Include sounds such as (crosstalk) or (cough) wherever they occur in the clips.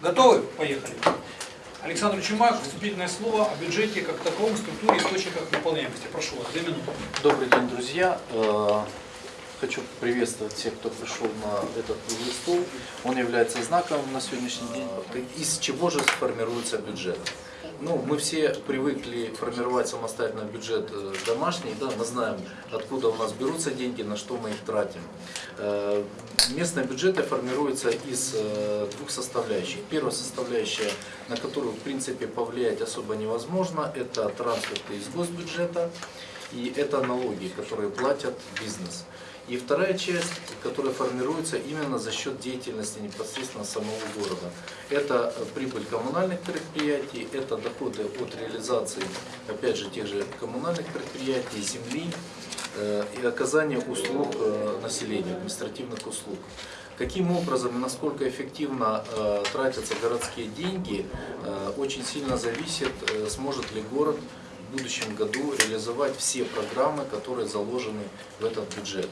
Готовы? Поехали. Александр Чумак, вступительное слово о бюджете как таковом, структуре, источниках выполняемости. Прошу вас, две минуты. Добрый день, друзья. Э, Хочу приветствовать всех, кто пришел на этот стол. Он является знаковым на сегодняшний день. Из чего же сформируется бюджет? Ну, мы все привыкли формировать самостоятельно бюджет э, домашний, да, мы знаем, откуда у нас берутся деньги, на что мы их тратим. Э, Местные бюджеты формируются из э, двух составляющих. Первая составляющая, на которую, в принципе, повлиять особо невозможно, это трансферты из госбюджета и это налоги, которые платят бизнес. И вторая часть, которая формируется именно за счет деятельности непосредственно самого города. Это прибыль коммунальных предприятий, это доходы от реализации, опять же, тех же коммунальных предприятий, земли э, и оказания услуг э, населению, административных услуг. Каким образом и насколько эффективно э, тратятся городские деньги, э, очень сильно зависит, э, сможет ли город в будущем году реализовать все программы, которые заложены в этот бюджет.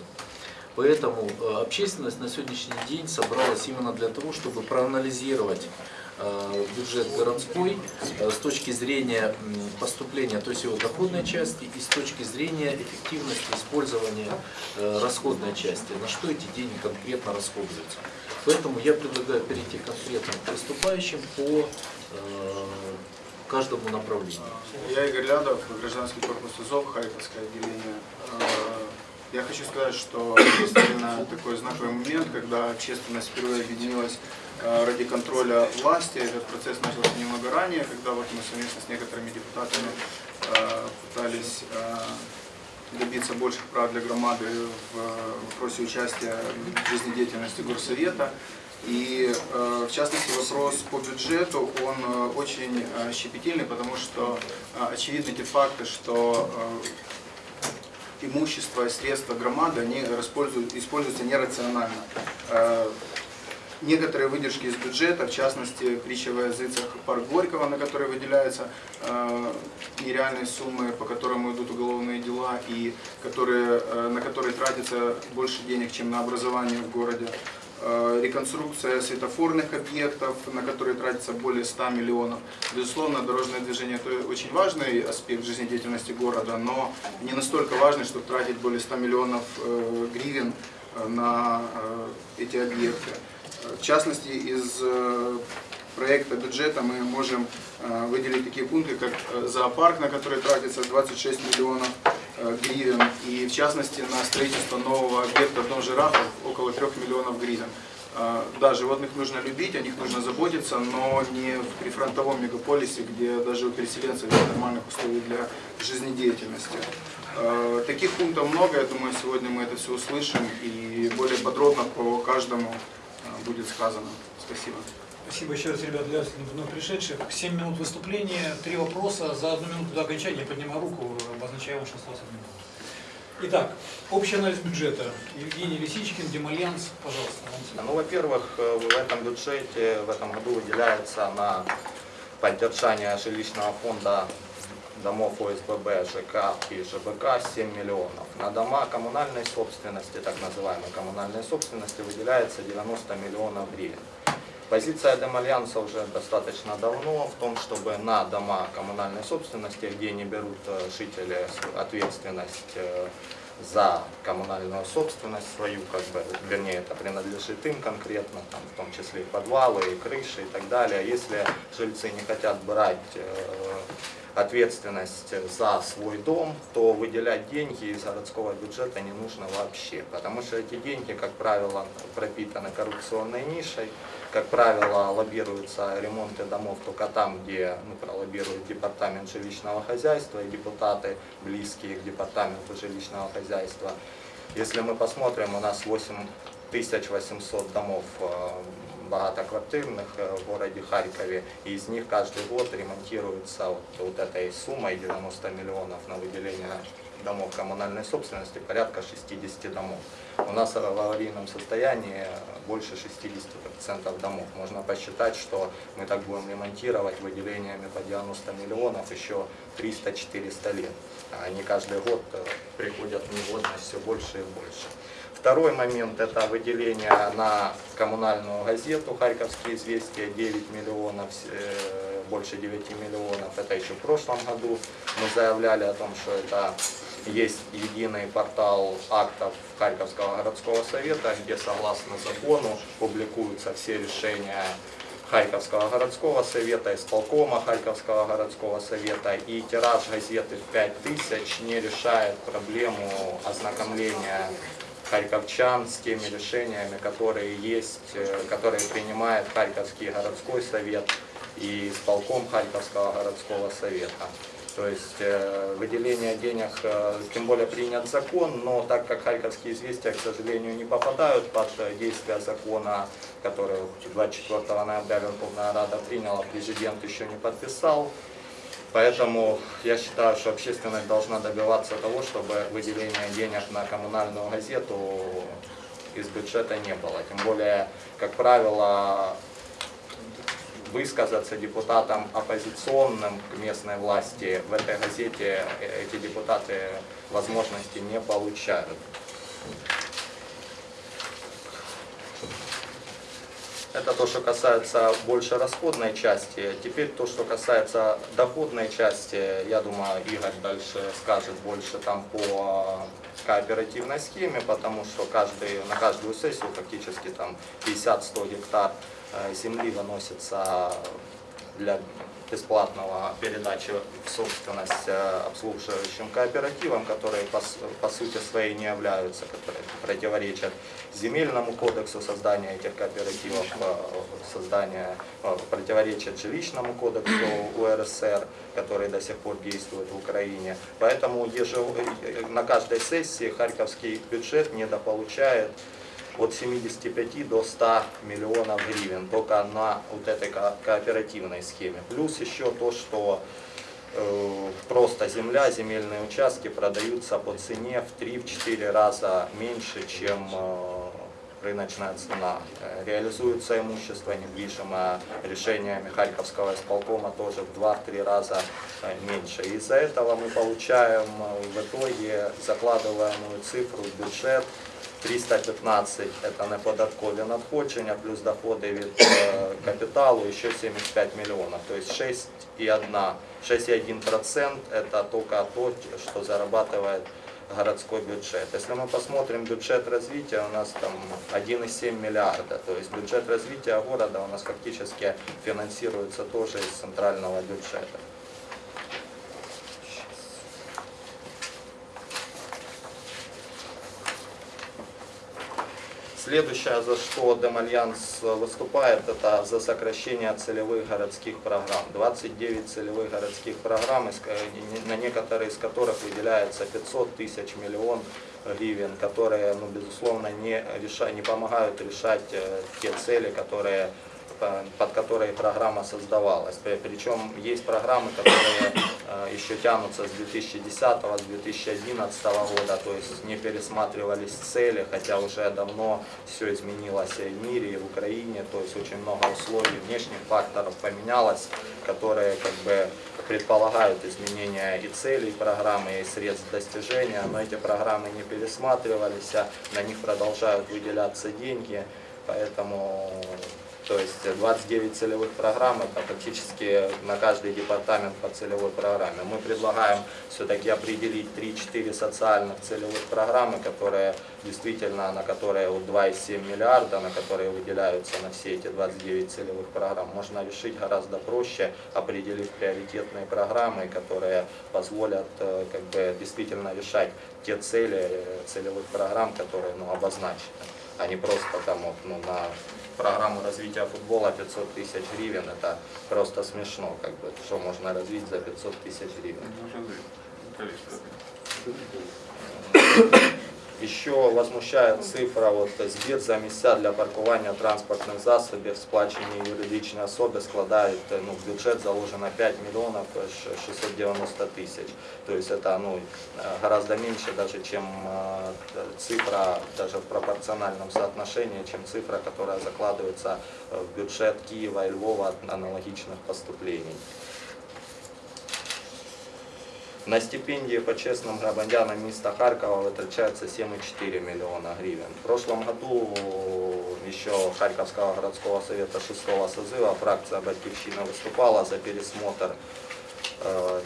Поэтому э, общественность на сегодняшний день собралась именно для того, чтобы проанализировать э, бюджет городской э, с точки зрения поступления, то есть его доходной части и с точки зрения эффективности использования расходной части, на что эти деньги конкретно расходуются. Поэтому я предлагаю перейти конкретно к выступающим по каждому направлению. Я Игорь Лядов, гражданский корпус УЗОВ, Харьковское отделение. Я хочу сказать, что действительно такой знаковый момент, когда общественность впервые объединилась э, ради контроля власти. Этот процесс начался немного ранее, когда вот мы совместно с некоторыми депутатами э, пытались э, добиться больших прав для громады в вопросе участия в жизнедеятельности горсовета. И в частности вопрос по бюджету, он очень щепетильный, потому что очевидны те факты, что имущество и средства громады они используют, используются нерационально. Э, Некоторые выдержки из бюджета, в частности, притча во языцах парк Горького, на который выделяются э, нереальные суммы, по которым идут уголовные дела, и которые, э, на которые тратится больше денег, чем на образование в городе. Э, реконструкция светофорных объектов, на которые тратится более 100 миллионов. Безусловно, дорожное движение – это очень важный аспект жизнедеятельности города, но не настолько важный, чтобы тратить более 100 миллионов э, гривен э, на эти объекты. В частности, из проекта бюджета мы можем выделить такие пункты, как зоопарк, на который тратится 26 миллионов гривен, и в частности на строительство нового объекта в Дом жирафов около 3 миллионов гривен. Э, Да, животных нужно любить, о них нужно заботиться, но не в прифронтовом мегаполисе, где даже у переселенцев нет нормальных условий для жизнедеятельности. Э, Таких пунктов много, я думаю, сегодня мы это все услышим и более подробно по каждому э, будет сказано. Спасибо. Спасибо еще раз, ребят, для вновь пришедших. 7 минут выступления, три вопроса. За одну минуту до окончания поднимаю руку, обозначаю с одной минуты. Итак, общий анализ бюджета. Евгений Лисичкин, Демальянс, пожалуйста. вам. Ну, во-первых, э, в этом бюджете в этом году выделяется на поддержание жилищного фонда домов ОСББ, ЖК и ЖБК 7 миллионов. На дома коммунальной собственности, так называемой коммунальной собственности, выделяется 90 миллионов гривен. Позиция Демальянса уже достаточно давно в том, чтобы на дома коммунальной собственности, где не берут э, жители ответственность э, за коммунальную собственность свою, как бы, вернее, это принадлежит им конкретно, там, в том числе и подвалы, и крыши и так далее. Если жильцы не хотят брать э, ответственность за свой дом, то выделять деньги из городского бюджета не нужно вообще, потому что эти деньги, как правило, пропитаны коррупционной нишей, как правило, лоббируются ремонты домов только там, где ну, пролоббирует департамент жилищного хозяйства и депутаты, близкие к департаменту жилищного хозяйства. Если мы посмотрим, у нас 8800 домов э, богатоквартирных э, в городе Харькове, и из них каждый год ремонтируется вот, вот этой суммой 90 миллионов на выделение домов коммунальной собственности, порядка 60 домов. У нас в аварийном состоянии больше 60% домов. Можно посчитать, что мы так будем ремонтировать выделениями по 90 миллионов еще 300-400 лет. Они каждый год э, приходят в негодность все больше и больше. Второй момент – это выделение на коммунальную газету «Харьковские известия» 9 миллионов, э, больше 9 миллионов. Это еще в прошлом году мы заявляли о том, что это есть единый портал актов Харьковского городского совета, где согласно закону публикуются все решения Харьковского городского совета, исполкома Харьковского городского совета. И тираж газеты в 5000 не решает проблему ознакомления харьковчан с теми решениями, которые есть, э, которые принимает Харьковский городской совет и исполком Харьковского городского совета. То есть э, выделение денег, э, тем более принят закон, но так как Харьковские известия, к сожалению, не попадают под э, действие закона, который 24 ноября Верховная Рада приняла, президент еще не подписал, Поэтому я считаю, что общественность должна добиваться того, чтобы выделение денег на коммунальную газету из бюджета не было. Тем более, как правило, высказаться депутатам оппозиционным к местной власти в этой газете э, эти депутаты возможности не получают. Это то, что касается больше расходной части. Теперь то, что касается доходной части, я думаю, Игорь дальше скажет больше там по кооперативной схеме, потому что каждый, на каждую сессию фактически там 50-100 гектар э, земли выносится для бесплатного передачи в собственность э, обслуживающим кооперативам, которые по, сути своей не являются, которые противоречат земельному кодексу создания этих кооперативов, э, создания, э, противоречат жилищному кодексу УРСР, который до сих пор действует в Украине. Поэтому ежев- э, на каждой сессии харьковский бюджет недополучает от 75 до 100 миллионов гривен только на вот этой ко- кооперативной схеме. Плюс еще то, что э, просто земля, земельные участки продаются по цене в 3-4 раза меньше, чем э, рыночная цена. Э, Реализуется имущество недвижимое решениями Харьковского исполкома тоже в 2-3 раза э, меньше. Из-за этого мы получаем э, в итоге закладываемую цифру в бюджет 315 это неподаткові надходження, плюс доходи від е, капіталу ще 75 миллионов. То есть 6,1 6,1% это только то, что зарабатывает городской бюджет. Если мы посмотрим бюджет развития, у нас там 1,7 миллиарда. То есть бюджет развития города у нас фактически финансируется тоже из центрального бюджета. Следующее, за что Демальянс выступает, это за сокращение целевых городских программ. 29 целевых городских программ, на некоторые из которых выделяется 500 тысяч миллион гривен, которые, ну, безусловно, не, реша, не помогают решать э, те цели, которые под которые программа создавалась. При- Причем есть программы, которые э, еще тянутся с 2010 с 2011 года, то есть не пересматривались цели, хотя уже давно все изменилось и в мире, и в Украине, то есть очень много условий, внешних факторов поменялось, которые как бы предполагают изменения и целей программы, и средств достижения, но эти программы не пересматривались, а на них продолжают выделяться деньги, поэтому то есть 29 целевых программ, это практически на каждый департамент по целевой программе. Мы предлагаем все-таки определить 3-4 социальных целевых программы, которые действительно, на которые вот 2,7 миллиарда, на которые выделяются на все эти 29 целевых программ, можно решить гораздо проще, определив приоритетные программы, которые позволят э, как бы действительно решать те цели э, целевых программ, которые ну, обозначены, а не просто там вот, ну, на программу развития футбола 500 тысяч гривен, это просто смешно, как бы, что можно развить за 500 тысяч гривен. Еще возмущает цифра, вот збір за місця для паркування транспортних засобів, сплачені юридичні особи складають, э, ну, в бюджет заложено 5 миллионов ш- 690 тысяч. То есть это ну, э, гораздо меньше даже, чем э, цифра, даже в пропорциональном соотношении, чем цифра, которая закладывается э, в бюджет Киева и Львова от аналогичных поступлений. На стипендии почесным громадянам места Харькова вытрачается 7,4 миллиона гривен. В прошлом году еще Харьковского городского совета 6 созыва фракция «Батьковщина» выступала за пересмотр э,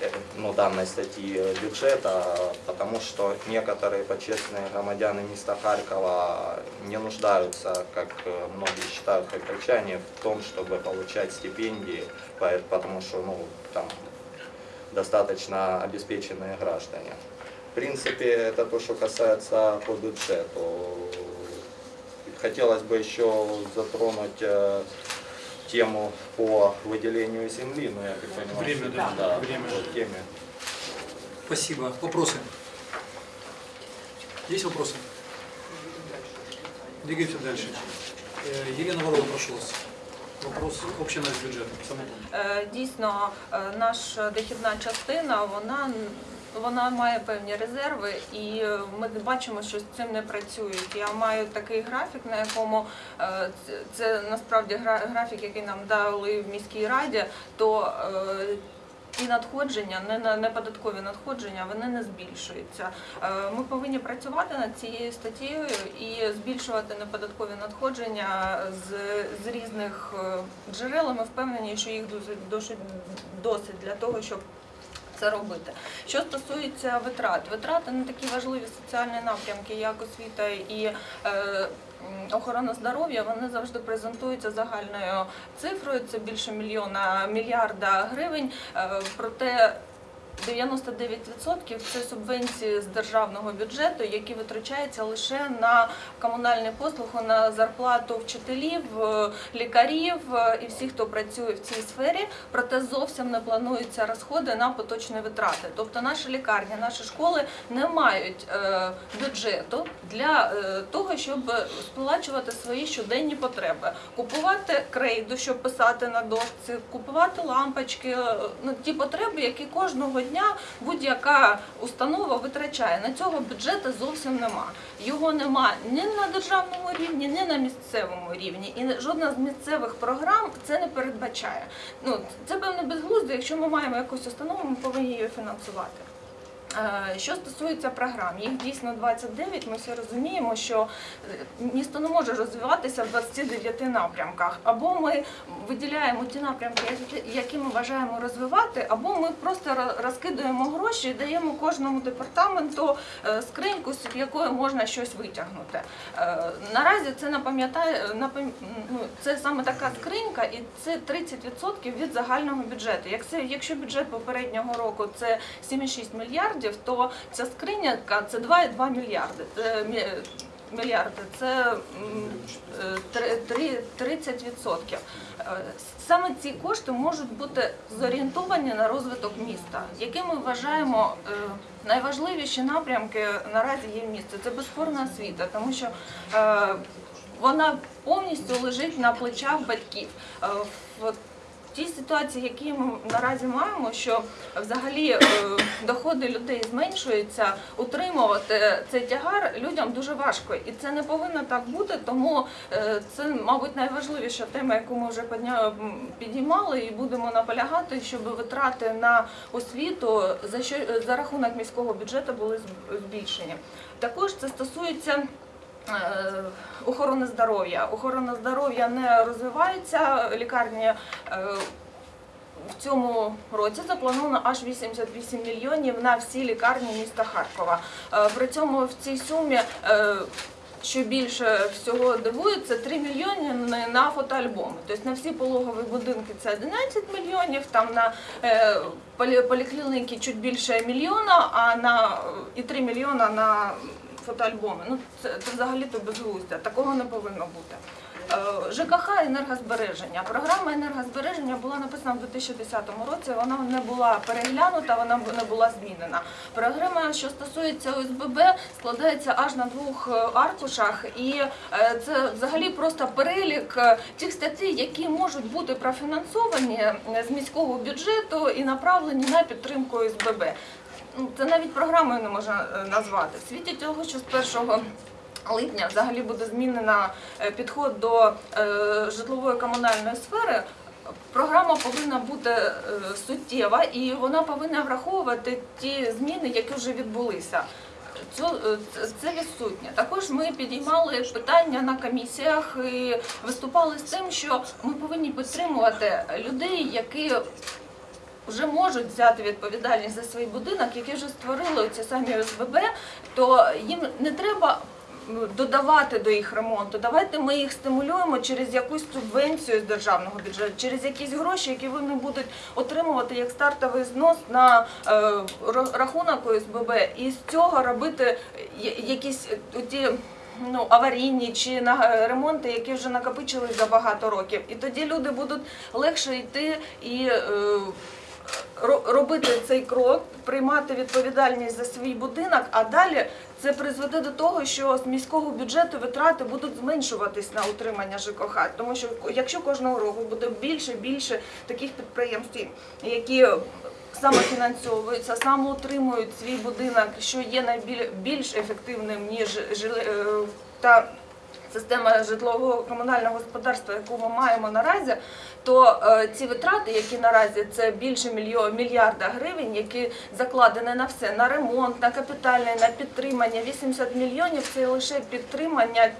э, ну, данной статьи бюджета, потому что некоторые почестные громадяне места Харькова не нуждаются, как э, многие считают харьковчане, в том, чтобы получать стипендии, по- потому что ну, там достаточно обеспеченные граждане. В принципе, это то, что касается по бюджету. Хотелось бы еще затронуть э, тему по выделению земли, но я так понимаю, Время, да, да, время. по теме. Спасибо. Вопросы? Есть вопросы? Двигаемся дальше. Э, Елена Ворова, прошу вас. Вопрос община з бюджетом. Е, Дійсно, е, наша дохідна частина, вона вона має певні резерви, і е, ми бачимо, що з цим не працюють. Я маю такий графік, на якому це насправді графік, який нам дали в міській раді, то ті надходження, не на неподаткові надходження, вони не збільшуються. Е, Ми повинні працювати над цією статтєю і збільшувати неподаткові надходження з, з різних е, джерел. Ми впевнені, що їх досить, досить, для того, щоб це робити. Що стосується витрат, витрати на такі важливі соціальні напрямки, як освіта і е, охорона здоров'я, вони завжди презентуються загальною цифрою. Це більше мільйона мільярда гривень. Е, проте 99% це субвенції з державного бюджету, які витрачаються лише на комунальні послуги, на зарплату вчителів, е, лікарів е, і всіх, хто працює в цій сфері. Проте зовсім не плануються розходи на поточні витрати. Тобто наші лікарні, наші школи не мають е, бюджету для того, щоб сплачувати свої щоденні потреби, купувати крейду, щоб писати на дошці, купувати лампочки, ну ті потреби, які кожного дня будь-яка установа витрачає. На цього бюджету зовсім нема. Його нема ні на державному рівні, ні на місцевому рівні. І жодна з місцевих програм це не передбачає. Ну це певне безглуздо. Якщо ми маємо якусь установу, ми повинні її фінансувати. Е, Що стосується програм, їх дійсно 29, Ми всі розуміємо, що е, місто не може розвиватися в 29 напрямках. Або ми виділяємо ті напрямки, які- ми бажаємо розвивати, або ми просто ро- розкидуємо гроші і даємо кожному департаменту е, скриньку, з якої можна щось витягнути. Наразі це напам'ятає напам- ну, це саме така скринька, і це 30% від загального бюджету. Якщо бюджет попереднього року це 7,6 мільярдів, то ця скринька це 2,2 мільярди. Мільярди. Це е, три- три- 30%. Е, Саме ці кошти можуть бути зорієнтовані на розвиток міста, які ми вважаємо е, найважливіші напрямки наразі є в місті. Це безспорна освіта, тому що е, вона повністю лежить на плечах батьків. Тій ситуації, які ми наразі маємо, що взагалі е, доходи людей зменшуються, утримувати цей тягар людям дуже важко, і це не повинно так бути. Тому е, це, мабуть, найважливіша тема, яку ми вже підіймали, і будемо наполягати, щоб витрати на освіту за що за рахунок міського бюджету були зб- збільшені. Також це стосується. Е, Охорони здоров'я. Охорона здоров'я не розвивається. Лікарні е, в цьому році заплановано аж 88 мільйонів на всі лікарні міста Харкова. Е, При цьому в цій сумі. Що більше всього дивує, це 3 мільйони на- фотоальбоми. Тобто на всі пологові будинки це 11 мільйонів, там на полі- поліклініки чуть більше мільйона, а на і 3 мільйона на фотоальбоми. Ну це, це взагалі-то безглуздя. Такого не повинно бути. Е, ЖКХ енергозбереження. Програма енергозбереження була написана в 2010 році. Вона не була переглянута, вона не була змінена. Програма, що стосується ОСББ, складається аж на двох е, аркушах, і е, це взагалі просто перелік тих статей, які можуть бути профінансовані з міського бюджету і направлені на підтримку ОСББ. Ну, Це навіть програмою не можна е, назвати. В світі того, що з 1 липня взагалі буде змінена е, підход до е, житлової комунальної сфери. Програма повинна бути суттєва і вона повинна враховувати ті зміни, які вже відбулися. Це відсутнє. Також ми підіймали питання на комісіях і виступали з тим, що ми повинні підтримувати людей, які вже можуть взяти відповідальність за свій будинок, які вже створили ці самі ОСББ, то їм не треба додавати до їх ремонту. Давайте ми їх стимулюємо через якусь субвенцію з державного бюджету, через якісь гроші, які вони будуть отримувати як стартовий знос на е, рахунок ОСББ, і з цього робити якісь е, ті. Ну, аварійні чи на е, ремонти, які вже накопичили за багато років. І тоді люди будуть легше йти і е, робити цей крок, приймати відповідальність за свій будинок, а далі це призведе до того, що з міського бюджету витрати будуть зменшуватись на утримання ЖКХ. Тому що якщо кожного року буде більше більше таких підприємств, які самофінансовуються, самоутримують свій будинок, що є найбіль- більш ефективним ніж е, та система житлового комунального господарства, яку ми маємо наразі, то е, ці витрати, які наразі це більше мільярда гривень, які закладені на все, на ремонт, на капітальне, на підтримання, 80 мільйонів це лише підтримання.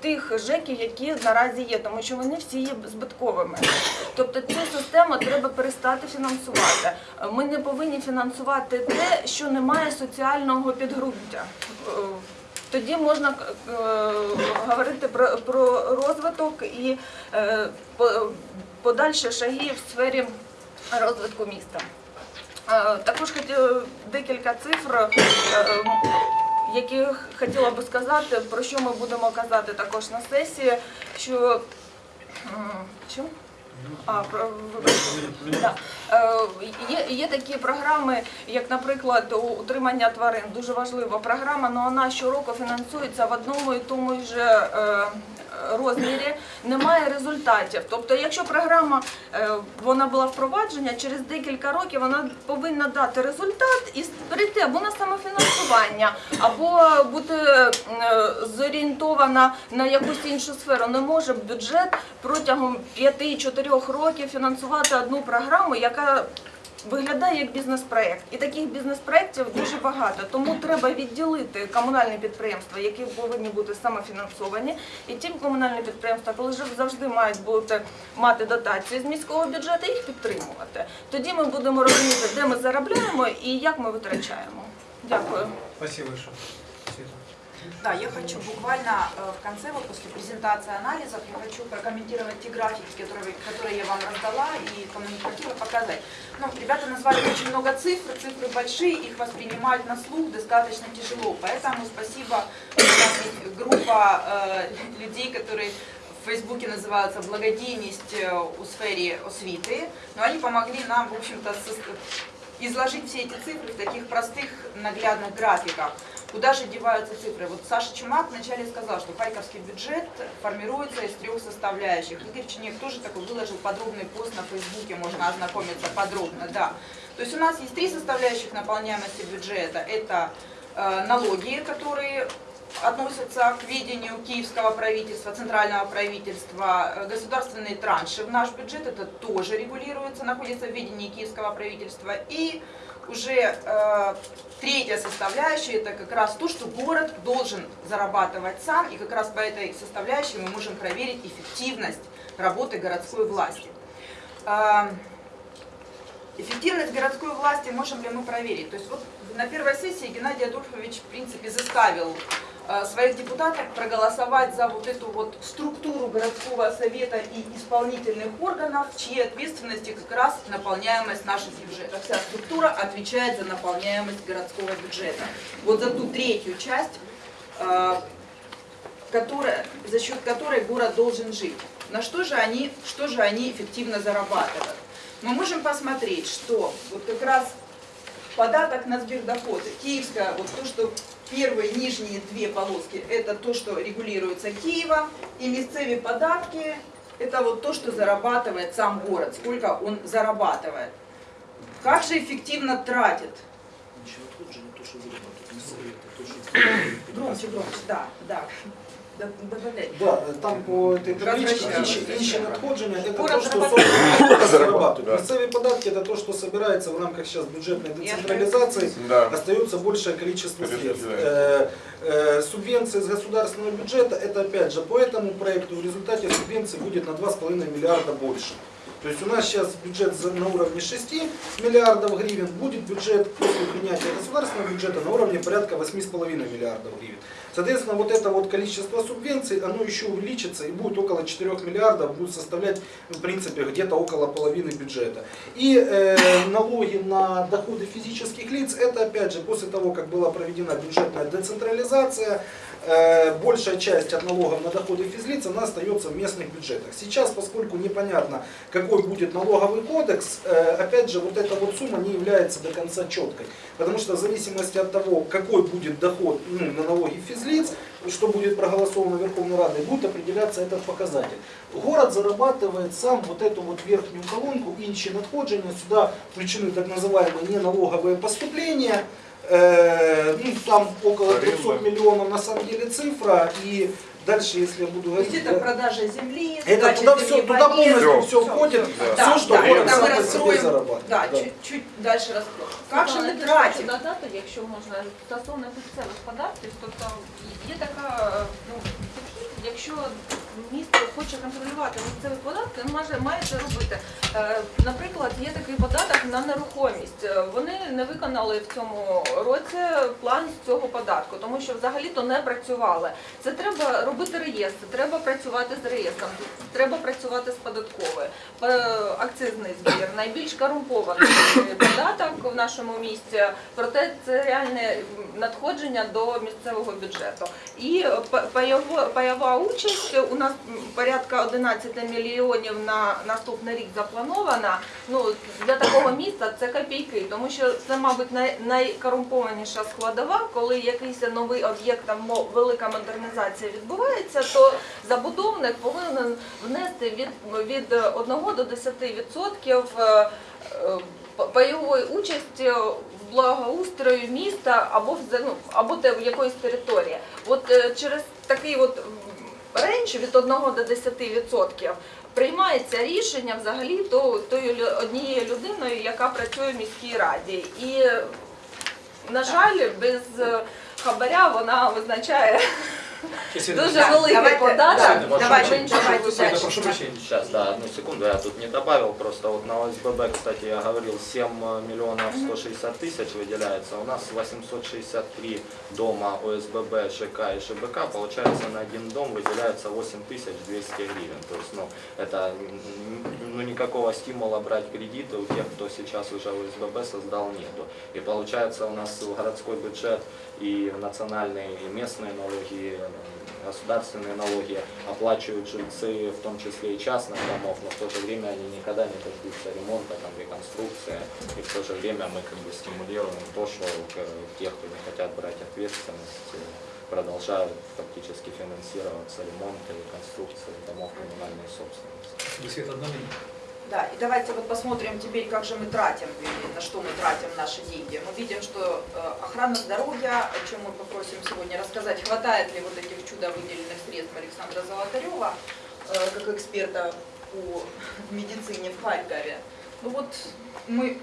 Тих ЖЕКів, які наразі є, тому що вони всі є збитковими. Тобто цю систему треба перестати фінансувати. Ми не повинні фінансувати те, що не має соціального підґрунтя. Тоді можна е, говорити про, про розвиток і е, по- подальші шаги в сфері розвитку міста. Е, Також хотіла декілька цифр, які хотіла би сказати, про що ми будемо казати також на сесії. Що, що? А, про. Да. Е, Є, є такі програми, як, наприклад, утримання тварин. Дуже важлива програма, але вона щороку фінансується в одному і тому ж е, розмірі, немає результатів. Тобто, якщо програма е, вона була впроваджена, через декілька років вона повинна дати результат і перейти або на самофінансування, або бути е, зорієнтована на якусь іншу сферу. Не може бюджет протягом 5-4 років фінансувати одну програму, яка виглядає як бізнес-проект. І таких бізнес-проєктів дуже багато. Тому треба відділити комунальні підприємства, які повинні бути самофінансовані, і ті комунальні підприємства, коли ж завжди мають бути мати дотації з міського бюджету, їх підтримувати. Тоді ми будемо розуміти, де ми заробляємо і як ми витрачаємо. Дякую. Спасибо. Да, я хочу буквально э, в конце, вот после презентации анализов, я хочу прокомментировать те графики, которые, которые я вам раздала и хватило показать. Ну, ребята назвали очень много цифр, цифры большие, их воспринимать на слух достаточно тяжело. Поэтому спасибо, есть группа э, людей, которые в Фейсбуке называются «Благодійність э, у сфере освиты», но они помогли нам, в общем-то, изложить все эти цифры в таких простых наглядных графиках. Куда же деваются цифры? Вот Саша Чумак вначале сказал, что харьковский бюджет формируется из трех составляющих. Игорь Чинек тоже такой выложил подробный пост на Фейсбуке, можно ознакомиться подробно, да. То есть у нас есть три составляющих наполняемости бюджета. Это э, налоги, которые относятся к ведению киевского правительства, центрального правительства, Э, государственные транши в наш бюджет, это тоже регулируется, находится в ведении киевского правительства. И уже э, третья составляющая, это как раз то, что город должен зарабатывать сам, и как раз по этой составляющей мы можем проверить эффективность работы городской власти. Э, Эффективность городской власти можем ли мы проверить? То есть вот на первой сессии Геннадий Адольфович, в принципе, заставил своих депутатов проголосовать за вот эту вот структуру городского совета и исполнительных органов, в чьей ответственности как раз наполняемость нашего бюджета. Вся структура отвечает за наполняемость городского бюджета. Вот за ту третью часть, э, которая, за счет которой город должен жить. На что же они, что же они эффективно зарабатывают? Мы можем посмотреть, что вот как раз податок на сбердоходы, киевская, вот то, что первые нижние две полоски, это то, что регулируется Киевом, и местные податки, это вот то, что зарабатывает сам город, сколько он зарабатывает. Как же эффективно тратит? Ничего тут же не то, что что Громче, громче, да, да ББД. Да, там по этой табличке Возвращаемся. інші, інші надходження це Город то, що зарабатывает. собственно зарабатывают. Да. Місцеві податки это то, что собирается в рамках сейчас бюджетной Я децентрализации. Да. Остается большее количество Конечно, средств. да. Э, э, Субвенции из государственного бюджета, это опять же по этому проекту в результате субвенций будет на 2,5 миллиарда больше. То есть у нас сейчас бюджет за- на уровне 6 миллиардов гривен, будет бюджет после принятия государственного бюджета на уровне порядка 8,5 миллиардов гривен. Соответственно, вот это вот количество субвенций, оно еще увеличится и будет около 4 миллиардов, будет составлять, в принципе, где-то около половины бюджета. И э, налоги на доходы физических лиц, это опять же после того, как была проведена бюджетная децентрализация, большая часть от налогов на доходы физлиц, она остается в местных бюджетах. Сейчас, поскольку непонятно, какой будет налоговый кодекс, э, опять же, вот эта вот сумма не является до конца четкой. Потому что в зависимости от того, какой будет доход ну, на налоги физлиц, что будет проголосовано Верховной Радой, будет определяться этот показатель. Город зарабатывает сам вот эту вот верхнюю колонку, інші надходження, сюда включены так называемые неналоговые поступления, Э, ну, там около 300 миллионов на самом деле цифра, и дальше, если я буду То есть говорить... это э, продажа земли, это сдача туда земли все, в туда аренду. полностью все Всё, входит, всё. все, Да, что да, город когда сам мы по себе раскроем, зарабатывает. да, да. чуть, чуть дальше раскроем. Как же Світлана, мы я теж тратим? хочу додати, якщо можна, стосовно місцевих податків, тобто є така, е, ну, підхід, якщо місто хоче контролювати місцеві податки, він має, має це робити. Е, Наприклад, є такий податок на нерухомість. Е, Вони не виконали в цьому році план з цього податку, тому що взагалі-то не працювали. Це треба робити реєстр, треба працювати з реєстром, треба працювати з податковою. Е, Акцизний збір найбільш корумпований податок в нашому місті, проте це реальне надходження до місцевого бюджету. І па- пайова участь у нас порядка 11 мільйонів на наступний рік запланована. Ну для такого міста це копійки, тому що це, мабуть, най- найкорумпованіша складова, коли якийсь новий об'єкт там велика модернізація відбувається, то забудовник повинен внести від, від 1 до 10 відсотків е, е, пайової участі в благоустрою міста або в ну, або якоїсь території. От е, через такий от рейндж від 1 до 10 відсотків приймається рішення взагалі то тою однією людиною, яка працює в міській раді. І на жаль, без е, хабаря вона визначає дуже Так, великий давайте, Давайте, прошу прощения. Сейчас, да, одну секунду, я тут не добавил, просто вот на ОСББ, кстати, я говорил, 7 миллионов 160 тысяч выделяется, у нас 863 дома ОСББ, ЖК и ШБК, получается на один дом выделяется 8200 гривен, то есть, ну, это ну, никакого стимула брать кредиты у тех, кто сейчас уже ОСББ создал, нету. И получается у нас городской бюджет и национальные, и местные налоги, э, государственные налоги оплачивают жильцы, в том числе и частных домов, но в то же время они никогда не дождутся ремонта, там, реконструкции, и в то же время мы как бы стимулируем то, что э, тех, кто не хотят брать ответственность, э, продолжают фактически финансироваться ремонт и реконструкция домов коммунальной собственности. Света, одна минута. Да, и давайте вот посмотрим теперь, как же мы тратим, на что мы тратим наши деньги. Мы видим, что э, охрана здоровья, о чем мы попросим сегодня рассказать, хватает ли вот этих чудо выделенных средств Александра Золотарева, э, как эксперта по медицине в Харькове. Ну вот мы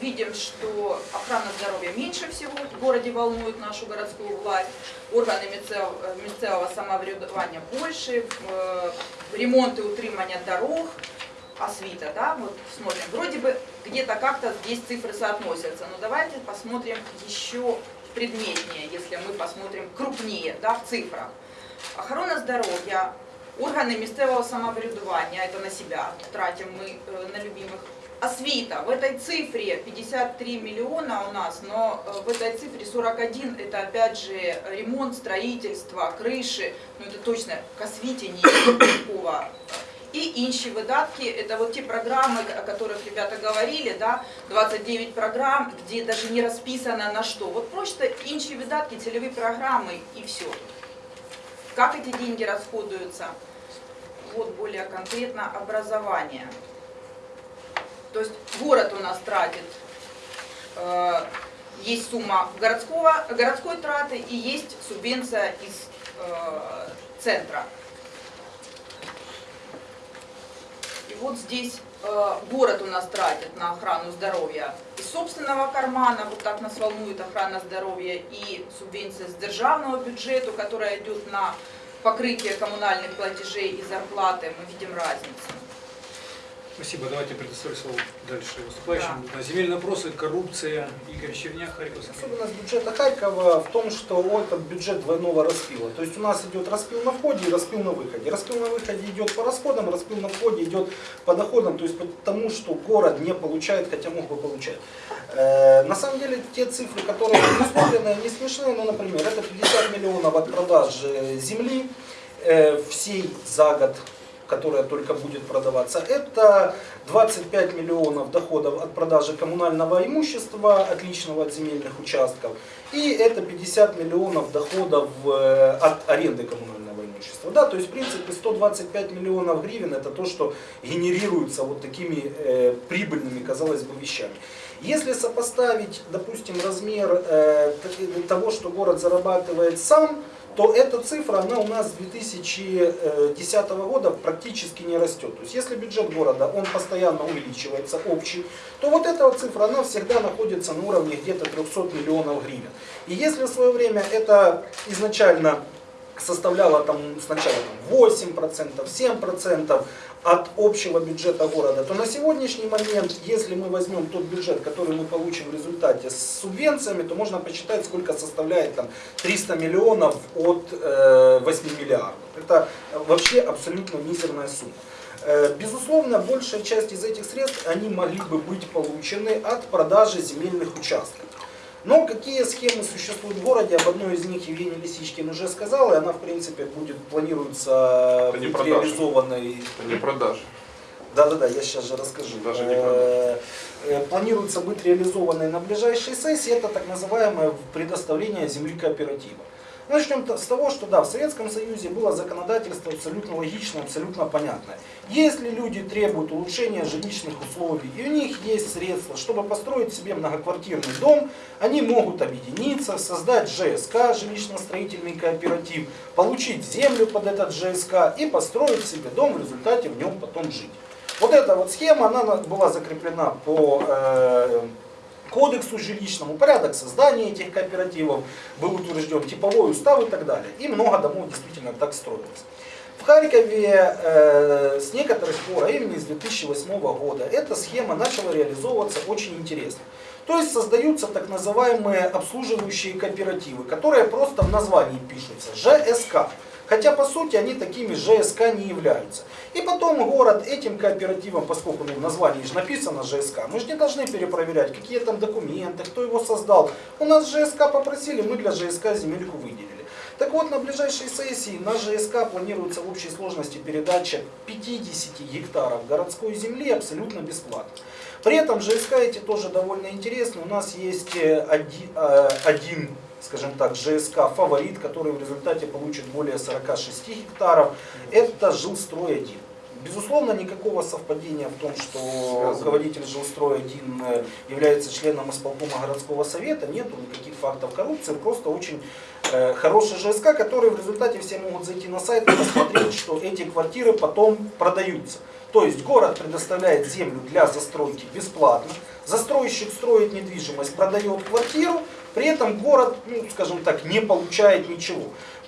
видим, что охрана здоровья меньше всего в городе волнует нашу городскую власть, органы місцев- э, місцевого самоврядування больше, ремонт и утримання дорог, освита, да, вот смотрим, вроде бы где-то как-то здесь цифры соотносятся, но давайте посмотрим еще предметнее, если мы посмотрим крупнее, да, в цифрах. Охорона здоров'я, органи місцевого самоврядування, это на себя тратим мы э, на любимых. Освита, в этой цифре 53 миллиона у нас, но э, в этой цифре 41 это опять же ремонт, строительство, крыши, ну это точно к освите не никакого и інші видатки, это вот те программы, о которых ребята говорили, да, 29 программ, где даже не расписано на что. Вот просто інші видатки, целевые программы и все. Как эти деньги расходуются? Вот более конкретно образование. То есть город у нас тратит, э, есть сумма городского, городской траты и есть субвенция из э, центра. Вот здесь э, город у нас тратит на охрану здоровья из собственного кармана, вот так нас волнует охрана здоровья, и субвенция с державного бюджета, которая идет на покрытие коммунальных платежей и зарплаты, мы видим разницу. Спасибо. Давайте предоставлю слово дальше выступающим. Да. Земельные вопросы, коррупция, Игорь Черняк, Харьковский. Особенность бюджета Харькова в том, что это бюджет двойного распила. То есть у нас идет распил на входе и распил на выходе. Распил на выходе идет по расходам, распил на входе идет по доходам, то есть по тому, что город не получает, хотя мог бы получать. Э, на самом деле те цифры, которые предусмотрены, не смешные, но, например, это 50 миллионов от продажи земли э, всей за год которая только будет продаваться, это 25 миллионов доходов от продажи коммунального имущества, отличного от земельных участков, и это 50 миллионов доходов э, от аренды коммунального имущества. Да, то есть, в принципе, 125 миллионов гривен это то, что генерируется вот такими э, прибыльными, казалось бы, вещами. Если сопоставить, допустим, размер э, того, что город зарабатывает сам, то эта цифра, она у нас с 2010 года практически не растет. То есть если бюджет города, он постоянно увеличивается, общий, то вот эта цифра, она всегда находится на уровне где-то 300 миллионов гривен. И если в свое время это изначально составляло там сначала там, 8%, 7%, от общего бюджета города, то на сегодняшний момент, если мы возьмем тот бюджет, который мы получим в результате с субвенциями, то можно посчитать, сколько составляет там 300 миллионов от э, 8 миллиардов. Это вообще абсолютно мизерная сумма. Э, безусловно, большая часть из этих средств, они могли бы быть получены от продажи земельных участков. Но какие схемы существуют в городе, об одной из них Евгений Лисичкин уже сказал, и она в принципе будет, планируется быть реализованной. Не продажи. Да-да-да, я сейчас же расскажу. Даже не Э, э, Планируется быть реализованной на ближайшей сессии, это так называемое предоставление земли кооператива. Начнем с того, что да, в Советском Союзе было законодательство абсолютно логичное, абсолютно понятное. Если люди требуют улучшения жилищных условий, и у них есть средства, чтобы построить себе многоквартирный дом, они могут объединиться, создать ЖСК, жилищно-строительный кооператив, получить землю под этот ЖСК и построить себе дом, в результате в нем потом жить. Вот эта вот схема, она была закреплена по э, кодексу жилищному, порядок создания этих кооперативов был утвержден, типовой устав и так далее. И много домов действительно так строилось. В Харькове э, с некоторых пор, а именно с 2008 года, эта схема начала реализовываться очень интересно. То есть создаются так называемые обслуживающие кооперативы, которые просто в названии пишутся ЖСК. Хотя по сути они такими ЖСК не являются. И потом город этим кооперативом, поскольку ну, в названии же написано ЖСК, мы же не должны перепроверять, какие там документы, кто его создал. У нас ЖСК попросили, мы для ЖСК земельку выделили. Так вот, на ближайшей сессии на ЖСК планируется в общей сложности передача 50 гектаров городской земли абсолютно бесплатно. При этом ЖСК эти тоже довольно интересны. У нас есть э, один, э, один скажем так, ЖСК «Фаворит», который в результате получит более 46 гектаров, это «Жилстрой-1». Безусловно, никакого совпадения в том, что руководитель «Жилстрой-1» является членом исполкома городского совета, нету никаких фактов коррупции, просто очень э, хороший ЖСК, который в результате все могут зайти на сайт и посмотреть, что эти квартиры потом продаются. То есть город предоставляет землю для застройки бесплатно, застройщик строит недвижимость, продает квартиру, при этом город, ну, скажем так, не получает ничего.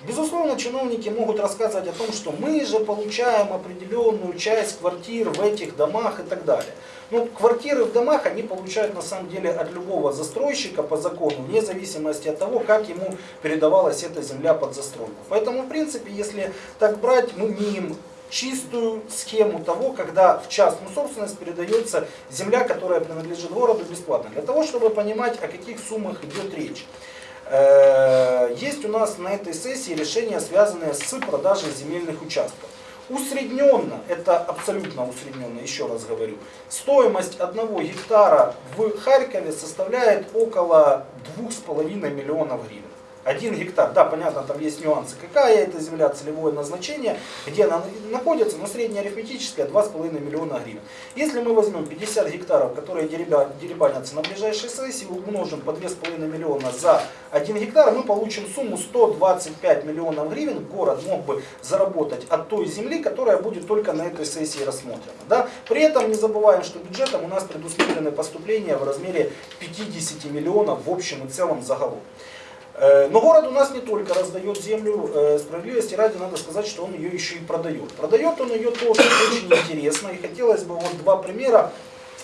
Безусловно, чиновники могут рассказывать о том, что мы же получаем определенную часть квартир в этих домах и так далее. Ну, квартиры в домах они получают на самом деле от любого застройщика по закону, вне зависимости от того, как ему передавалась эта земля под застройку. Поэтому, в принципе, если так брать, мы имеем чистую схему того, когда в частную собственность передается земля, которая принадлежит городу бесплатно. Для того, чтобы понимать, о каких суммах идет речь. Э, есть у нас на этой сессии решения, связанные с продажей земельных участков. Усредненно, это абсолютно усредненно, еще раз говорю, стоимость одного гектара в Харькове составляет около 2,5 миллионов гривен. Один гектар, да, понятно, там есть нюансы. Какая это земля, целевое назначение, где она находится, но среднеарифметическая 2,5 миллиона гривен. Если мы возьмем 50 гектаров, которые дереба- деребанятся на ближайшей сессии, умножим по 2,5 миллиона за 1 гектар, мы получим сумму 125 миллионов гривен. Город мог бы заработать от той земли, которая будет только на этой сессии рассмотрена. Да? При этом не забываем, что бюджетом у нас предусмотрены поступления в размере 50 миллионов в общем и целом загалом. Э, Но город у нас не только раздает землю, э, справедливости ради надо сказать, что он ее еще и продает. Продает он ее тоже очень интересно, и хотелось бы вот два примера.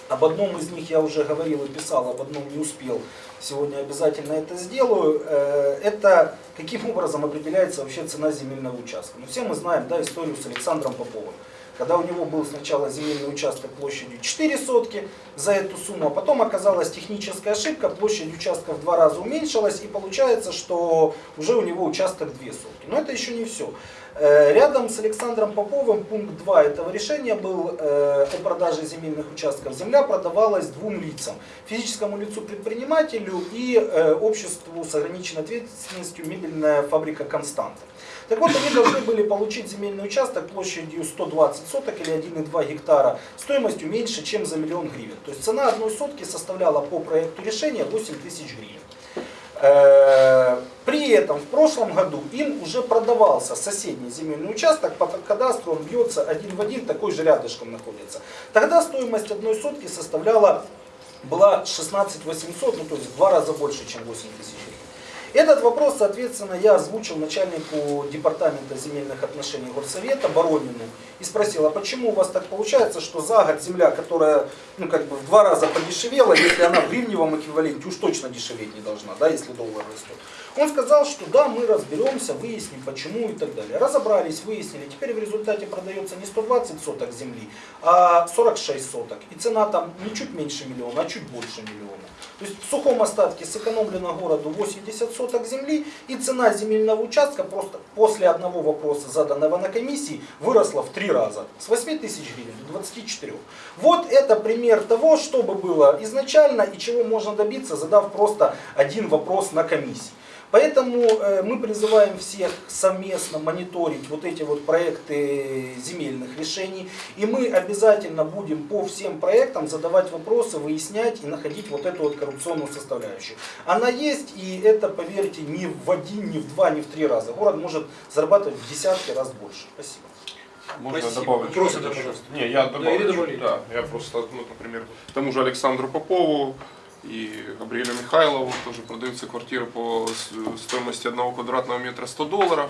Об одном из них я уже говорил и писал, об одном не успел. Сегодня обязательно это сделаю. Э, Это каким образом определяется вообще цена земельного участка. Ну, все мы знаем да, историю с Александром Поповым. Когда у него был сначала земельный участок площадью 4 сотки за эту сумму, а потом оказалась техническая ошибка, площадь участка в два раза уменьшилась, и получается, что уже у него участок 2 сотки. Но это еще не все. Э, Рядом с Александром Поповым пункт 2 этого решения был э, о продаже земельных участков. Земля продавалась двум лицам. Физическому лицу предпринимателю и э, обществу с ограниченной ответственностью мебельная фабрика «Константа». Так вот, они должны были получить земельный участок площадью 120 соток или 1,2 гектара стоимостью меньше, чем за миллион гривен. То есть цена одной сотки составляла по проекту решения 8 тысяч гривен. Э, При этом в прошлом году им уже продавался соседний земельный участок, по кадастру он бьется один в один, такой же рядышком находится. Тогда стоимость одной сотки составляла, была 16 800, ну то есть в два раза больше, чем 8 тысяч. Этот вопрос, соответственно, я озвучил начальнику департамента земельных отношений горсовета Боронину и спросил, а почему у вас так получается, что за год земля, которая ну, как бы в два раза подешевела, если она в гривневом эквиваленте уж точно дешеветь не должна, да, если доллар растет. Он сказал, что да, мы разберемся, выясним почему и так далее. Разобрались, выяснили. Теперь в результате продается не 120 соток земли, а 46 соток. И цена там не чуть меньше миллиона, а чуть больше миллиона. То есть в сухом остатке сэкономлено городу 80 соток земли, и цена земельного участка просто после одного вопроса, заданного на комиссии, выросла в три раза. С 8 тысяч гривен до 24. Вот это пример того, что бы было изначально и чего можно добиться, задав просто один вопрос на комиссии. Поэтому э, мы призываем всех совместно мониторить вот эти вот проекты земельных решений. И мы обязательно будем по всем проектам задавать вопросы, выяснять и находить вот эту вот коррупционную составляющую. Она есть, и это, поверьте, не в один, не в два, не в три раза. Город может зарабатывать в десятки раз больше. Спасибо. Можно Спасибо. добавить? Еще? пожалуйста. Не, я добавлю. Да, я просто, ну, например, тому же Александру Попову и Габриэлю Михайлову тоже продаются квартиры по стоимости одного квадратного метра 100 долларов.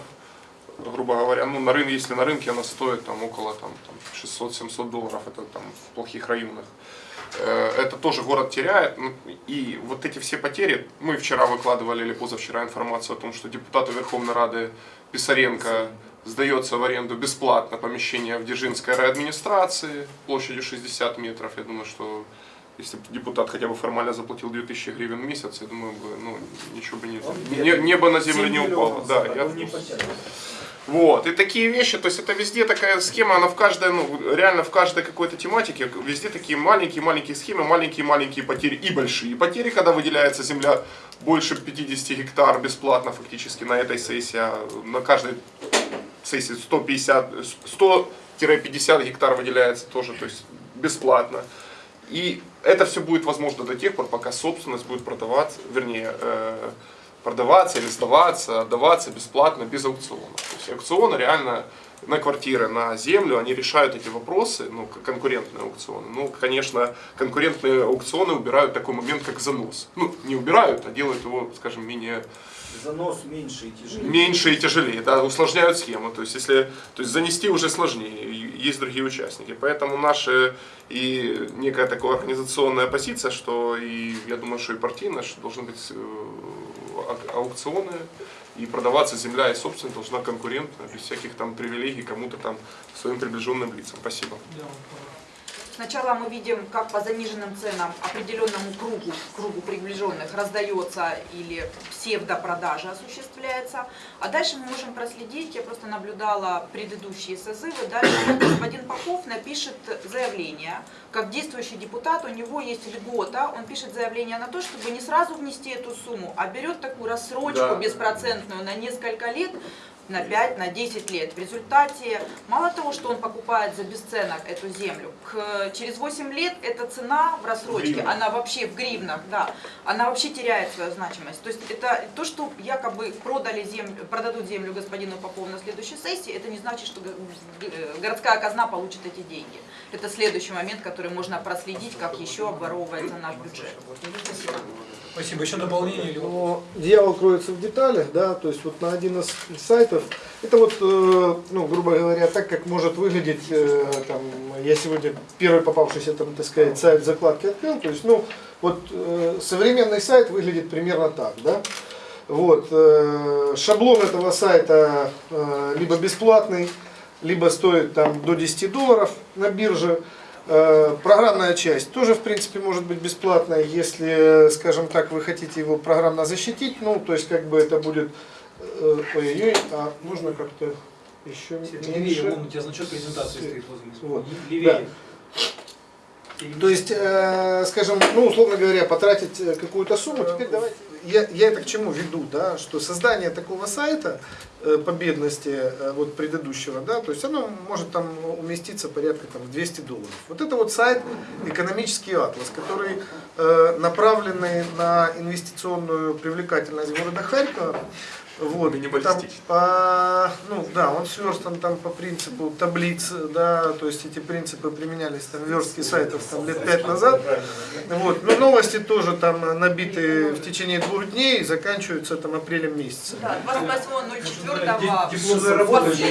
Грубо говоря, ну, на рынке, если на рынке она стоит там около там, там, 600-700 долларов, это там в плохих районах. Это тоже город теряет. Ну, И вот эти все потери, мы вчера выкладывали или позавчера информацию о том, что депутату Верховной Рады Писаренко сдается в аренду бесплатно помещение в Дзержинской райадминистрации площадью 60 метров. Я думаю, что если бы депутат хотя бы формально заплатил 2000 гривен в месяц, я думаю, бы, ну, ничего бы не, не- небо на землю 7 не упало. Да, я не вот, и такие вещи, то есть это везде такая схема, она в каждой, ну, реально в каждой какой-то тематике, везде такие маленькие-маленькие схемы, маленькие-маленькие потери и большие потери, когда выделяется земля больше 50 гектар бесплатно фактически на этой сессии, а на каждой сессии 150, 100-50 гектар выделяется тоже, то есть бесплатно. И это все будет возможно до тех пор, пока собственность будет продаваться, вернее, э, продаваться или сдаваться, отдаваться бесплатно, без аукциона. То есть аукционы реально на квартиры, на землю, они решают эти вопросы, ну, конкурентные аукционы. Ну, конечно, конкурентные аукционы убирают такой момент, как занос. Ну, не убирают, а делают его, скажем, менее Занос меньше и тяжелее. меньше и тяжелее, да, усложняют схему. То есть, если, то есть занести уже сложнее, есть другие участники. Поэтому наша и некая такая организационная позиция, что и я думаю, что и партийная, что должны быть э, ау- аукционы, и продаваться земля и собственность должна конкурентно, без всяких там привилегий кому-то там своим приближенным лицам. Спасибо. Сначала мы видим, как по заниженным ценам определенному кругу, кругу приближенных раздается или псевдопродажа осуществляется. А дальше мы можем проследить, я просто наблюдала предыдущие созывы, дальше господин Попов напишет заявление. Как действующий депутат, у него есть льгота, он пишет заявление на то, чтобы не сразу внести эту сумму, а берет такую рассрочку Да. беспроцентную на несколько лет, на 5, на 10 лет. В результате, мало того, что он покупает за бесценок эту землю, к, через 8 лет эта цена в рассрочке, она вообще в гривнах, да, она вообще теряет свою значимость. То есть это то, что якобы продали землю, продадут землю господину Попову на следующей сессии, это не значит, что г- городская казна получит эти деньги. Это следующий момент, который можно проследить, как еще обворовывается наш бюджет. Спасибо. Еще дополнение? Но дьявол кроется в деталях, да, то есть вот на один из сайтов, это вот, э, ну, грубо говоря, так, как может выглядеть, э, там, я сегодня первый попавшийся, там, так сказать, сайт закладки открыл, то есть, ну, вот э, современный сайт выглядит примерно так, да, вот, шаблон этого сайта либо бесплатный, либо стоит там до 10 долларов на бирже, Программная часть тоже, в принципе, может быть бесплатная, если, скажем так, вы хотите его программно защитить. Ну, то есть, как бы это будет... э, Ой-ой-ой, а можно как-то еще Левее, меньше? вон у тебя значок презентации стоит возле. Вот. Левее. То есть, э, скажем, ну, условно говоря, потратить э, какую-то сумму, теперь давайте... Я, я это к чему веду, да, что создание такого сайта э, по бедности э, вот предыдущего, да, то есть оно может там уместиться порядка там в 200 долларов. Вот это вот сайт экономический атлас, который э, направленный на инвестиционную привлекательность города Харькова. Вот, там по, ну да, он сверстан там по принципу таблиц, да, то есть эти принципы применялись там в верстке сайтов там лет пять назад. Вот, но новости тоже там набиты в течение двух дней и заканчиваются там апрелем месяца. Да, 28.04. Заработали.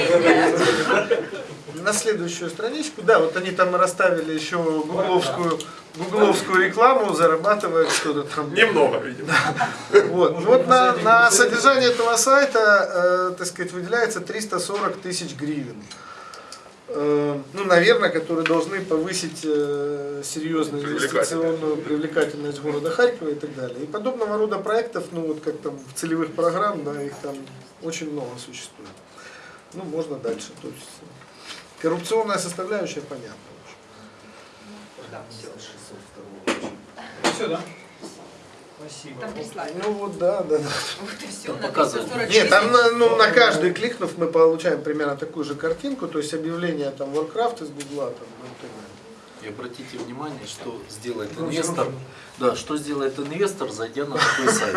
На следующую страничку, да, вот они там расставили еще гугловскую, гугловскую рекламу, зарабатывают что-то там. Немного, видимо. (laughs) Вот, вот на, на содержание этого сайта, э, так сказать, выделяется 340 тысяч гривен. Э, ну, наверное, которые должны повысить э, серьезно инвестиционную привлекательность города Харькова и так далее. И подобного рода проектов, ну вот как там в целевых программ, да, их там очень много существует. Ну, можно дальше. То есть э, коррупционная составляющая понятна. Все, да? Спасибо. Там. Ну вот да, да, да. Вот и все, Там на показывают. 340 Нет, там на, ну, на Да. каждый кликнув мы получаем примерно такую же картинку, то есть объявление там Warcraft из Гугла там, ну, и обратите внимание, что сделает инвестор. Да, что сделает инвестор, зайдя на такой сайт.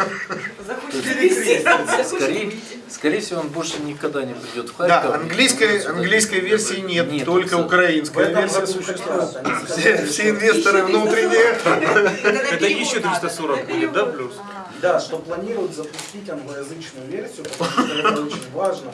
Скорее, скорее всего, он больше никогда не придет в Харьков. Да, английской, английской версии нет, Нет, только абсолютно. украинская версия существует. Все, все инвесторы внутренние. Это еще 340 будет, да, плюс? Да, что планируют запустить англоязычную версию, потому что это очень важно.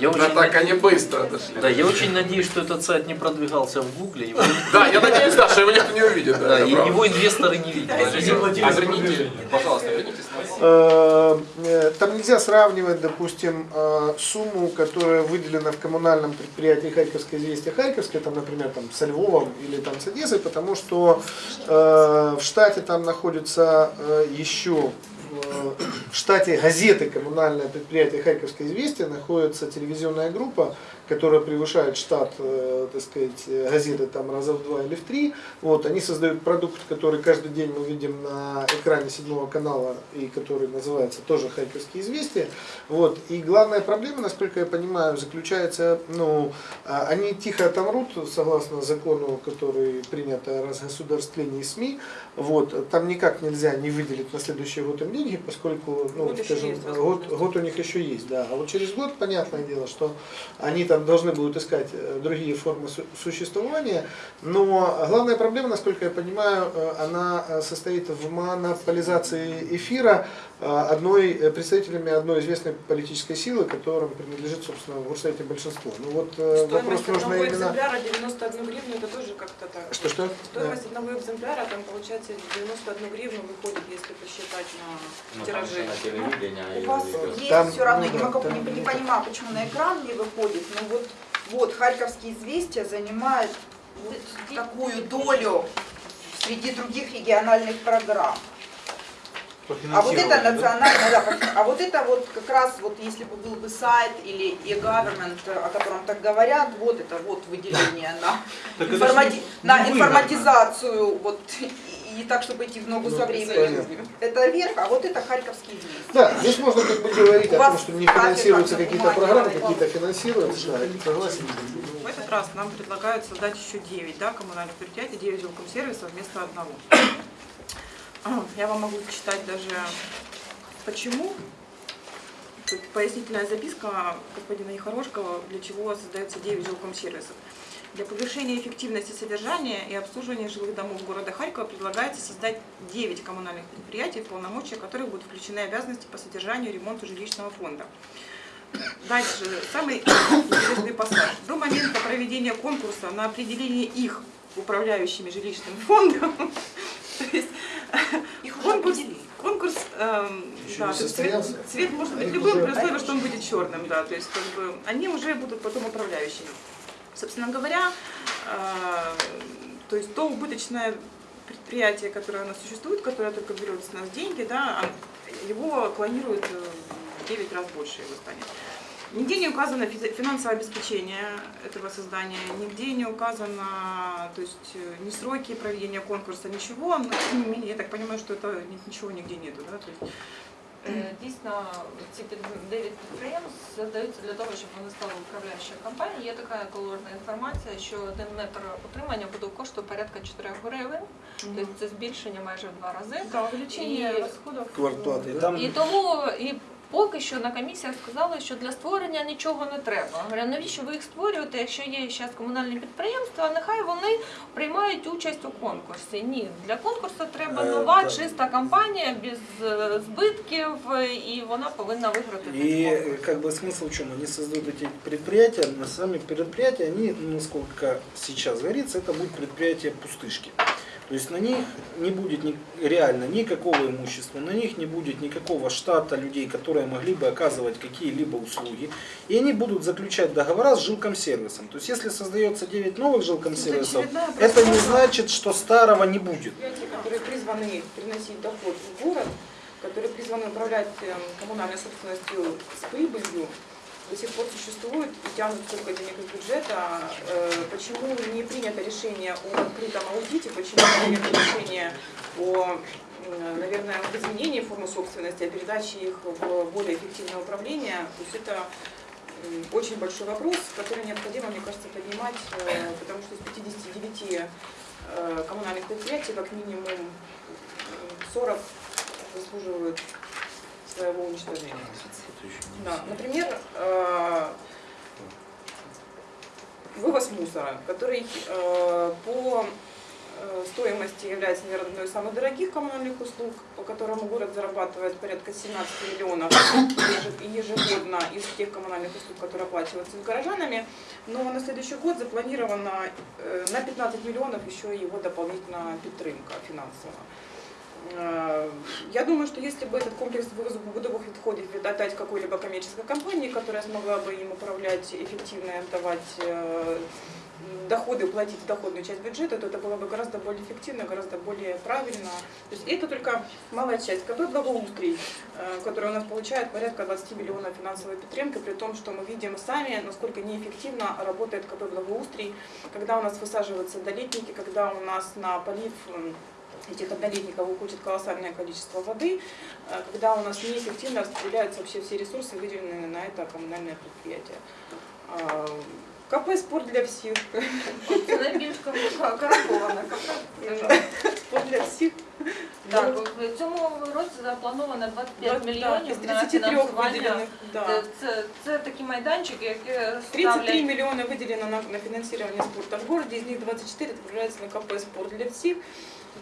Я Да очень, так они быстро дошли. да, я очень надеюсь, что этот сайт не продвигался в Гугле. Да, я надеюсь, да, что его никто не увидит. да, его инвесторы не видят. Верните, пожалуйста, вернитесь Э, э, Там нельзя сравнивать, допустим, э, сумму, которая выделена в коммунальном предприятии Харьковское известие Харьковское, там, например, там, со Львовом или там, с Одессой, потому что в штате там находится еще в штате газеты коммунальное предприятие Харьковское известие находится телевизионная группа, которая превышает штат, э, так сказать, газеты там раза в два или в три. Вот, они создают продукт, который каждый день мы видим на экране седьмого канала и который называется тоже Харьковские известия. Вот, и главная проблема, насколько я понимаю, заключается, ну, а, они тихо отомрут, согласно закону, который принят о разгосударствлении СМИ. Вот, там никак нельзя не выделить на следующий год им деньги, поскольку, ну, Год скажем, год, год у них еще есть, да. А вот через год, понятное дело, что они там должны будут искать э, другие формы су- существования. Но главная проблема, насколько я понимаю, э, она э, состоит в монополизации эфира одной, э, представителями одной известной политической силы, которым принадлежит, собственно, в Горсовете большинство. Ну вот э, вопрос Стоимость нужно одного именно... экземпляра 91 гривну, это тоже как-то так. Что-что? Стоимость одного экземпляра, там получается 91 гривну выходит, если посчитать на Ну, там тираже. же на телевидении. У и вас есть Там, все равно, ну не, да, могу, там, не, не да. понимаю, почему на экран не выходит, но вот, вот Харьковские известия занимает вот такую долю среди других региональных программ. А вот это национальная, да, а вот это вот как раз вот если бы был бы сайт или e-government, о котором так говорят, вот это вот выделение на, (laughs) информати- на информатизацию вот и, и так, чтобы идти в ногу Ну, со временем. Это верх, а вот это Харьковский вниз. Да, здесь можно как бы говорить У о том, что не финансируются на какие-то программы, да. какие-то финансируются, да, согласен. В этот раз нам предлагают создать еще 9 да, коммунальных предприятий, 9 жилком сервисов вместо одного. Я вам могу читать даже почему. Тут пояснительная записка господина Ехорошкова, для чего создается 9 жилком сервисов. Для повышения эффективности содержания и обслуживания жилых домов города Харькова предлагается создать 9 коммунальных предприятий, полномочия которых будут включены обязанности по содержанию и ремонту жилищного фонда. Дальше, самый интересный пассаж. До момента проведения конкурса на определение их управляющими жилищным фондом, (laughs) то есть Их уже конкурс, определили. конкурс Еще да, цвет, цвет может быть любым, уже- при условии, что он будет черным, да, то есть как бы они уже будут потом управляющими. Собственно говоря, э, то есть то убыточное предприятие, которое у нас существует, которое только берет с нас деньги, да, а его клонируют э, в 9 раз больше его станет. Нигде не указано физи- финансовое обеспечение этого создания, нигде не указано, то есть э, ни сроки проведения конкурса, ничего, но тем не менее, я так понимаю, что это ни- ничего нигде нету, да, то есть Е, Дійсно, ці під 9 підприємств задаються для того, щоб вони стали управляючою компанією. Є така колорна інформація, що один метр утримання буде коштувати порядка 4 гривень, тобто це збільшення майже в два рази. да, увеличение И- расходов. Квартплаты. Там І тому і поки що на комісіях сказали, що для створення нічого не треба. Говорю, навіщо ви їх створюєте, якщо є зараз комунальні підприємства, нехай вони приймають участь у конкурсі. Ні, для конкурсу треба Е, нова, так. чиста компанія без е, збитків, е, і вона повинна виграти цей И конкурс. э, как бы смысл в чем? Они создают эти предприятия, на сами предприятия, они, насколько сейчас говорится, это будут предприятия пустышки. То есть на них не будет ни, реально никакого имущества, на них не будет никакого штата людей, которые могли бы оказывать какие-либо услуги. И они будут заключать договора с жилкомсервисом. То есть если создается 9 новых жилкомсервисов, очередная это не значит, что старого не будет. которые призваны приносить доход в город, которые призваны управлять эм, коммунальной собственностью с прибылью, до сих пор существуют и тянут столько денег из бюджета. Э, Почему не принято решение о открытом аудите, почему не принято решение о, наверное, изменении формы собственности, о передаче их в более эффективное управление. То есть это очень большой вопрос, который необходимо, мне кажется, поднимать, э, потому что из 59 э, коммунальных предприятий как минимум м, 40 заслуживают своего уничтожения. Да, например, э, вывоз мусора, который э, по э, стоимости является, наверное, одной из самых дорогих коммунальных услуг, по которому город зарабатывает порядка 17 миллионов еже- ежегодно из тех коммунальных услуг, которые оплачиваются горожанами. Но на следующий год запланировано на 15 миллионов еще его дополнительная підтримка финансовая. Э, Я думаю, что если бы этот комплекс бытовых отходов отдать какой-либо коммерческой компании, которая смогла бы им управлять эффективно и отдавать э, доходы, платить доходную часть бюджета, то это было бы гораздо более эффективно, гораздо более правильно. То есть это только малая часть. КП «Благоустрий», э, который у нас получает порядка 20 миллионов финансовой підтримки, при том, что мы видим сами, насколько неэффективно работает КП «Благоустрий», когда у нас высаживаются долетники, когда у нас на полив этих однолетников уходит колоссальное количество воды, э, когда у нас неэффективно распределяются вообще все ресурсы, выделенные на это коммунальное предприятие. А, КП «Спорт для всех». Це найбільш корумпована компанія. «Спорт для всех». Так, в цьому році заплановано 25 Да, мільйонів из на 33 фінансування. выделенных, да. Це, це, це такі майданчики, які 33 ставлять миллиона выделено на, на финансирование спорта в городе, из них 24 отправляется на КП «Спорт для всех».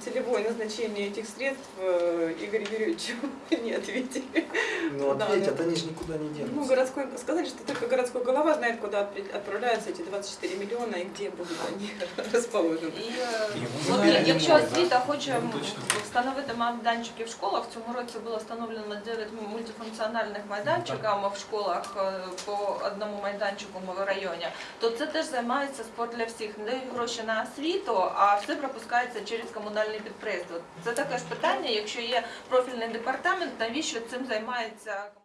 целевое назначение этих средств э, Игорь Юрьевич (laughs) не ответили. Ну Да, ответят, да. они же никуда не Ну, денутся. городской, сказали, что только городской голова знает, куда отпри- отправляются эти 24 миллиона и где будут они (laughs) расположены. І е, Ні, от ми не якщо можемо, освіта хоче Ну, м, точно. встановити майданчики в школах, в цьому році було встановлено 9 мультифункціональних майданчиків в школах е, по одному майданчику в районі, то це теж займається спорт для всіх. Не дають гроші на освіту, а все пропускається через комунальні підприємства. Це таке ж питання, якщо є профільний департамент, навіщо цим займається